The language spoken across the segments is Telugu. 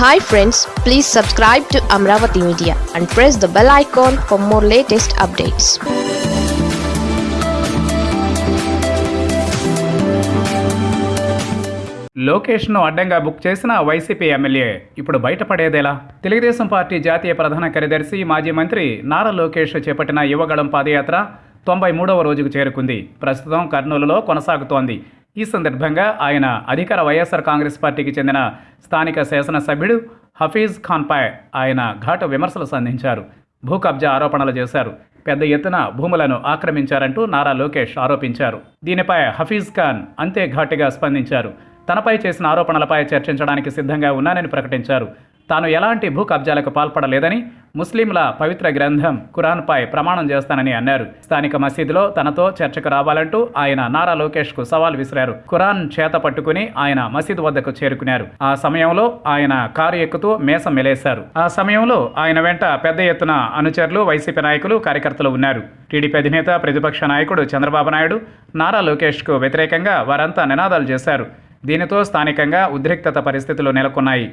Hi friends please subscribe to Amaravati media and press the bell icon for more latest updates లోకేష్ను అడ్డంగా బుక్ చేసిన వైసీపీ ఎమ్మెల్యే ఇప్పుడు బయటపడేదేలా? తెలుగుదేశం పార్టీ జాతీయ ప్రధాన కార్యదర్శి మాజీ మంత్రి నారా లోకేష్ చేపట్టిన యువగళం పాదయాత్ర తొంభై మూడవ రోజుకు చేరుకుంది. ప్రస్తుతం కర్నూలులో కొనసాగుతోంది. ఈ సందర్భంగా ఆయన అధికార వైఎస్ఆర్ కాంగ్రెస్ పార్టీకి చెందిన స్థానిక శాసనసభ్యుడు హఫీజ్ ఖాన్పై ఆయన ఘాటు విమర్శలు సంధించారు. భూ కబ్జా ఆరోపణలు చేశారు. పెద్ద ఎత్తున భూములను ఆక్రమించారంటూ నారా లోకేష్ ఆరోపించారు. దీనిపై హఫీజ్ ఖాన్ అంతే ఘాటుగా స్పందించారు. తనపై చేసిన ఆరోపణలపై చర్చించడానికి సిద్ధంగా ఉన్నానని ప్రకటించారు. తాను ఎలాంటి భూ కబ్జాలకు పాల్పడలేదని ముస్లింల పవిత్ర గ్రంథం ఖురాన్పై ప్రమాణం చేస్తానని అన్నారు. స్థానిక మసీదులో తనతో చర్చకు రావాలంటూ ఆయన నారా లోకేష్కు సవాల్ విసిరారు. ఖురాన్ చేత పట్టుకుని ఆయన మసీదు వద్దకు చేరుకున్నారు. ఆ సమయంలో ఆయన కారు ఎక్కుతూ మేసం మెలేశారు. ఆ సమయంలో ఆయన వెంట పెద్ద ఎత్తున అనుచరులు వైసీపీ నాయకులు కార్యకర్తలు ఉన్నారు. టీడీపీ అధినేత ప్రతిపక్ష నాయకుడు చంద్రబాబు నాయుడు నారా లోకేష్కు వ్యతిరేకంగా వారంతా నినాదాలు చేశారు. దీనితో స్థానికంగా ఉద్రిక్తత పరిస్థితులు నెలకొన్నాయి.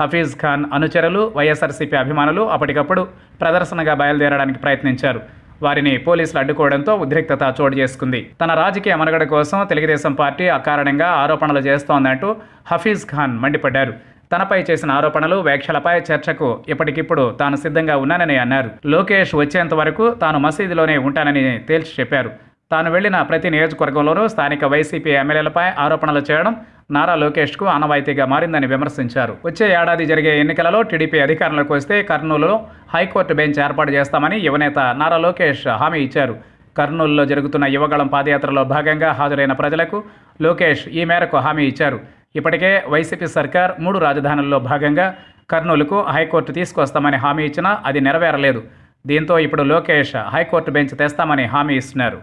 హఫీజ్ ఖాన్ అనుచరులు వైఎస్ఆర్సీపీ అభిమానులు అప్పటికప్పుడు ప్రదర్శనగా బయలుదేరడానికి ప్రయత్నించారు. వారిని పోలీసులు అడ్డుకోవడంతో ఉద్రిక్తత చోటు చేసుకుంది. తన రాజకీయ మనుగడ కోసం తెలుగుదేశం పార్టీ అకారణంగా ఆరోపణలు చేస్తోందంటూ హఫీజ్ ఖాన్ మండిపడ్డారు. తనపై చేసిన ఆరోపణలు వ్యాఖ్యలపై చర్చకు ఇప్పటికిప్పుడు తాను సిద్ధంగా ఉన్నానని అన్నారు. లోకేష్ వచ్చేంత వరకు తాను మసీదులోనే ఉంటానని తేల్చి చెప్పారు. తాను వెళ్ళిన ప్రతి నియోజకవర్గంలోనూ స్థానిక వైసీపీ ఎమ్మెల్యేలపై ఆరోపణలు చేయడం నారా లోకేష్కు ఆనవాయితీగా మారిందని విమర్శించారు. వచ్చే ఏడాది జరిగే ఎన్నికలలో టీడీపీ అధికారంలోకి వస్తే కర్నూలులో హైకోర్టు బెంచ్ ఏర్పాటు చేస్తామని యువనేత నారా లోకేష్ హామీ ఇచ్చారు. కర్నూలులో జరుగుతున్న యువగళం పాదయాత్రలో భాగంగా హాజరైన ప్రజలకు లోకేష్ ఈ మేరకు హామీ ఇచ్చారు. ఇప్పటికే వైసీపీ సర్కార్ మూడు రాజధానుల్లో భాగంగా కర్నూలుకు హైకోర్టు తీసుకొస్తామని హామీ ఇచ్చినా అది నెరవేరలేదు. దీంతో ఇప్పుడు లోకేష్ హైకోర్టు బెంచ్ తెస్తామని హామీ ఇస్తున్నారు.